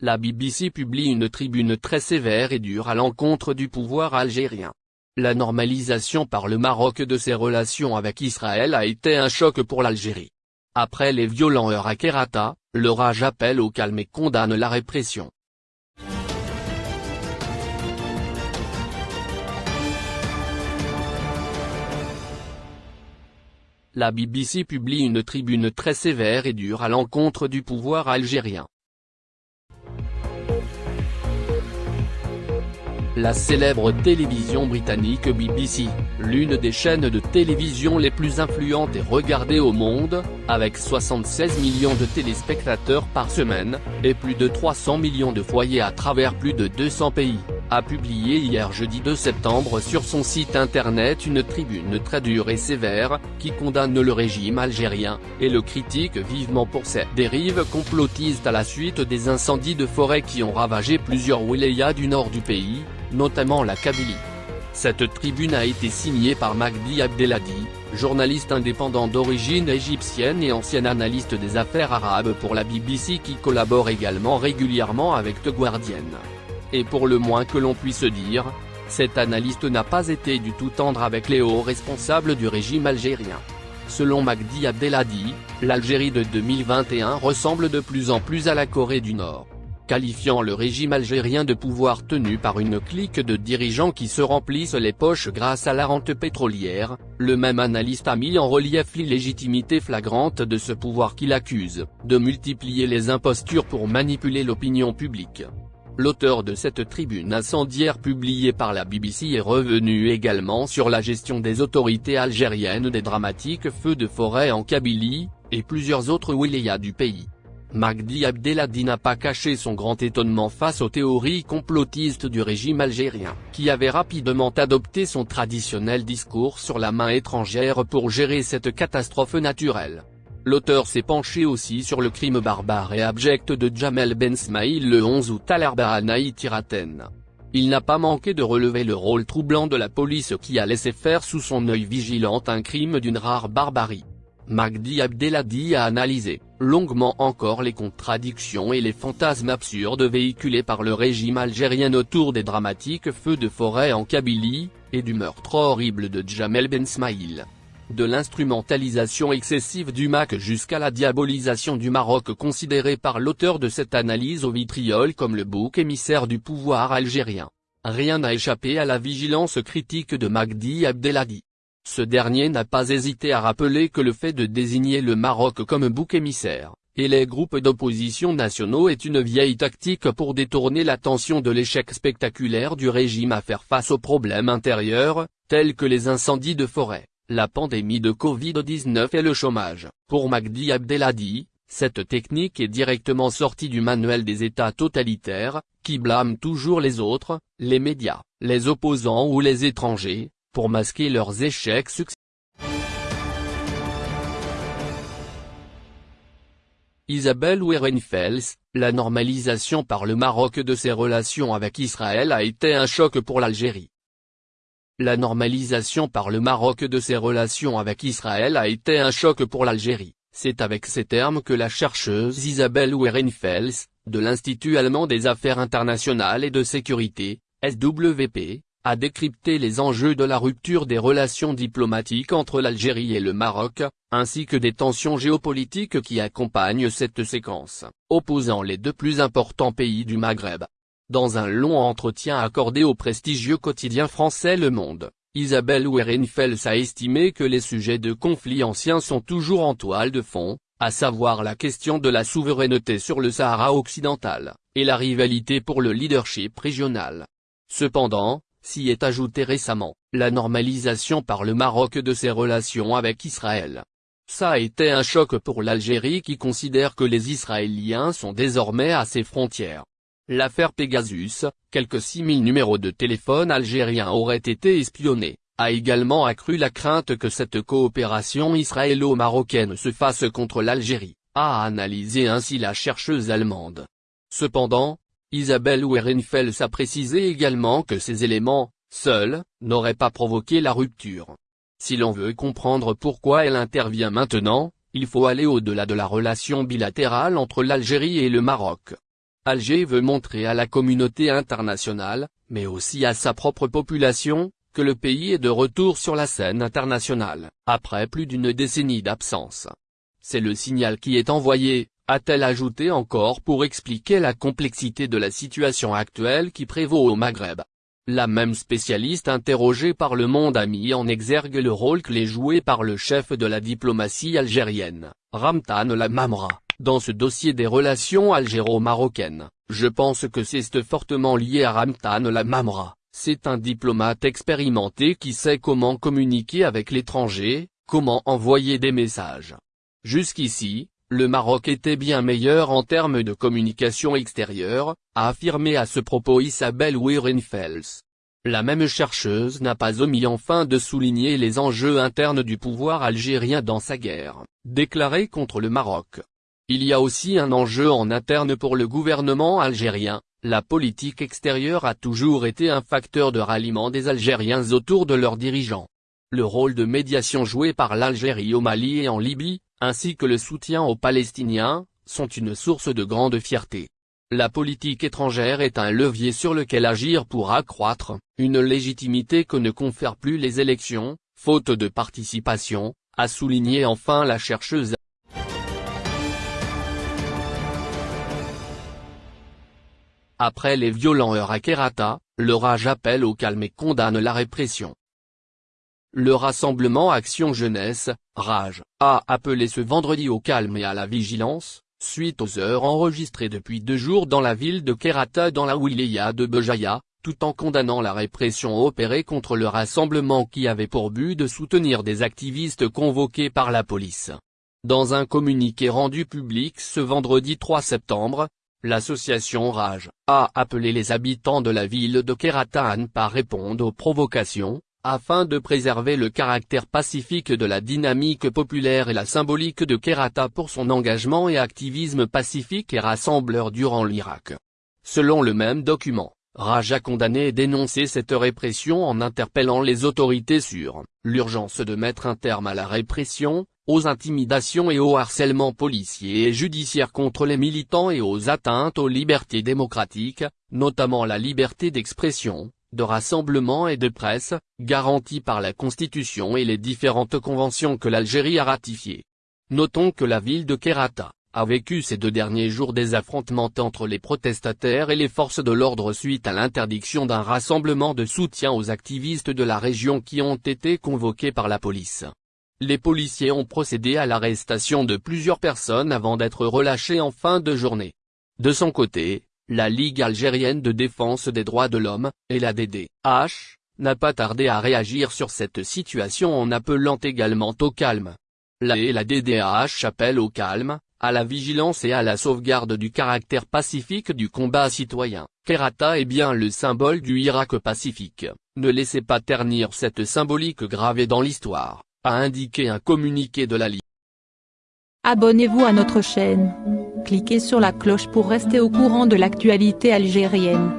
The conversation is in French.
la BBC publie une tribune très sévère et dure à l'encontre du pouvoir algérien. La normalisation par le Maroc de ses relations avec Israël a été un choc pour l'Algérie. Après les violents heurts à Kerata, le Raj appelle au calme et condamne la répression. La BBC publie une tribune très sévère et dure à l'encontre du pouvoir algérien. La célèbre télévision britannique BBC, l'une des chaînes de télévision les plus influentes et regardées au monde, avec 76 millions de téléspectateurs par semaine, et plus de 300 millions de foyers à travers plus de 200 pays, a publié hier jeudi 2 septembre sur son site internet une tribune très dure et sévère, qui condamne le régime algérien, et le critique vivement pour ses dérives complotistes à la suite des incendies de forêt qui ont ravagé plusieurs wilayas du nord du pays, notamment la Kabylie. Cette tribune a été signée par Magdi Abdelhadi, journaliste indépendant d'origine égyptienne et ancien analyste des affaires arabes pour la BBC qui collabore également régulièrement avec The Guardian. Et pour le moins que l'on puisse dire, cet analyste n'a pas été du tout tendre avec les hauts responsables du régime algérien. Selon Magdi Abdelhadi, l'Algérie de 2021 ressemble de plus en plus à la Corée du Nord qualifiant le régime algérien de pouvoir tenu par une clique de dirigeants qui se remplissent les poches grâce à la rente pétrolière, le même analyste a mis en relief l'illégitimité flagrante de ce pouvoir qu'il accuse, de multiplier les impostures pour manipuler l'opinion publique. L'auteur de cette tribune incendiaire publiée par la BBC est revenu également sur la gestion des autorités algériennes des dramatiques feux de forêt en Kabylie, et plusieurs autres wilayas du pays. Magdi Abdelhadi n'a pas caché son grand étonnement face aux théories complotistes du régime algérien, qui avait rapidement adopté son traditionnel discours sur la main étrangère pour gérer cette catastrophe naturelle. L'auteur s'est penché aussi sur le crime barbare et abject de Jamel Ben Smaïl le 11 août à l'Arbahanaï Tiraten. Il n'a pas manqué de relever le rôle troublant de la police qui a laissé faire sous son œil vigilant un crime d'une rare barbarie. Magdi Abdelhadi a analysé, longuement encore les contradictions et les fantasmes absurdes véhiculés par le régime algérien autour des dramatiques feux de forêt en Kabylie, et du meurtre horrible de Jamel Ben Smaïl. De l'instrumentalisation excessive du MAC jusqu'à la diabolisation du Maroc considéré par l'auteur de cette analyse au vitriol comme le bouc émissaire du pouvoir algérien. Rien n'a échappé à la vigilance critique de Magdi Abdelhadi. Ce dernier n'a pas hésité à rappeler que le fait de désigner le Maroc comme bouc émissaire, et les groupes d'opposition nationaux est une vieille tactique pour détourner l'attention de l'échec spectaculaire du régime à faire face aux problèmes intérieurs, tels que les incendies de forêt, la pandémie de Covid-19 et le chômage. Pour Magdi Abdelhadi, cette technique est directement sortie du manuel des États totalitaires, qui blâment toujours les autres, les médias, les opposants ou les étrangers, pour masquer leurs échecs successifs. Isabelle Werenfels, la normalisation par le Maroc de ses relations avec Israël a été un choc pour l'Algérie. La normalisation par le Maroc de ses relations avec Israël a été un choc pour l'Algérie. C'est avec ces termes que la chercheuse Isabelle Werenfels, de l'Institut allemand des affaires internationales et de sécurité, SWP, a décrypté les enjeux de la rupture des relations diplomatiques entre l'Algérie et le Maroc, ainsi que des tensions géopolitiques qui accompagnent cette séquence, opposant les deux plus importants pays du Maghreb. Dans un long entretien accordé au prestigieux quotidien français Le Monde, Isabelle Werenfels a estimé que les sujets de conflits anciens sont toujours en toile de fond, à savoir la question de la souveraineté sur le Sahara occidental, et la rivalité pour le leadership régional. Cependant, s'y est ajouté récemment, la normalisation par le Maroc de ses relations avec Israël. Ça a été un choc pour l'Algérie qui considère que les Israéliens sont désormais à ses frontières. L'affaire Pegasus, quelques 6000 numéros de téléphone algériens auraient été espionnés, a également accru la crainte que cette coopération israélo-marocaine se fasse contre l'Algérie, a analysé ainsi la chercheuse allemande. Cependant, Isabelle Werenfels a précisé également que ces éléments, seuls, n'auraient pas provoqué la rupture. Si l'on veut comprendre pourquoi elle intervient maintenant, il faut aller au-delà de la relation bilatérale entre l'Algérie et le Maroc. Alger veut montrer à la communauté internationale, mais aussi à sa propre population, que le pays est de retour sur la scène internationale, après plus d'une décennie d'absence. C'est le signal qui est envoyé, a-t-elle ajouté encore pour expliquer la complexité de la situation actuelle qui prévaut au Maghreb? La même spécialiste interrogée par Le Monde a mis en exergue le rôle clé joué par le chef de la diplomatie algérienne, Ramtan Lamamra. Dans ce dossier des relations algéro-marocaines, je pense que c'est fortement lié à Ramtan Lamamra, c'est un diplomate expérimenté qui sait comment communiquer avec l'étranger, comment envoyer des messages. Jusqu'ici, le Maroc était bien meilleur en termes de communication extérieure, a affirmé à ce propos Isabelle Weirenfels. La même chercheuse n'a pas omis enfin de souligner les enjeux internes du pouvoir algérien dans sa guerre, déclarée contre le Maroc. Il y a aussi un enjeu en interne pour le gouvernement algérien, la politique extérieure a toujours été un facteur de ralliement des Algériens autour de leurs dirigeants. Le rôle de médiation joué par l'Algérie au Mali et en Libye, ainsi que le soutien aux Palestiniens, sont une source de grande fierté. La politique étrangère est un levier sur lequel agir pour accroître, une légitimité que ne confèrent plus les élections, faute de participation, a souligné enfin la chercheuse Après les violents heurts à Kerata, le Rage appelle au calme et condamne la répression. Le rassemblement Action Jeunesse, Rage, a appelé ce vendredi au calme et à la vigilance, suite aux heures enregistrées depuis deux jours dans la ville de Kerata dans la wilaya de Bejaya, tout en condamnant la répression opérée contre le rassemblement qui avait pour but de soutenir des activistes convoqués par la police. Dans un communiqué rendu public ce vendredi 3 septembre, L'association Rage, a appelé les habitants de la ville de Kerata à ne pas répondre aux provocations, afin de préserver le caractère pacifique de la dynamique populaire et la symbolique de Kerata pour son engagement et activisme pacifique et rassembleur durant l'Irak. Selon le même document, Raj a condamné et dénoncé cette répression en interpellant les autorités sur l'urgence de mettre un terme à la répression, aux intimidations et au harcèlement policier et judiciaire contre les militants et aux atteintes aux libertés démocratiques, notamment la liberté d'expression, de rassemblement et de presse, garantie par la Constitution et les différentes conventions que l'Algérie a ratifiées. Notons que la ville de Kerata, a vécu ces deux derniers jours des affrontements entre les protestataires et les forces de l'ordre suite à l'interdiction d'un rassemblement de soutien aux activistes de la région qui ont été convoqués par la police. Les policiers ont procédé à l'arrestation de plusieurs personnes avant d'être relâchés en fin de journée. De son côté, la Ligue algérienne de défense des droits de l'homme, et la DDH, n'a pas tardé à réagir sur cette situation en appelant également au calme. La et la DDH appellent au calme, à la vigilance et à la sauvegarde du caractère pacifique du combat citoyen. Kerata est bien le symbole du Irak pacifique, ne laissez pas ternir cette symbolique gravée dans l'histoire a indiqué un communiqué de la Ligue. Abonnez-vous à notre chaîne. Cliquez sur la cloche pour rester au courant de l'actualité algérienne.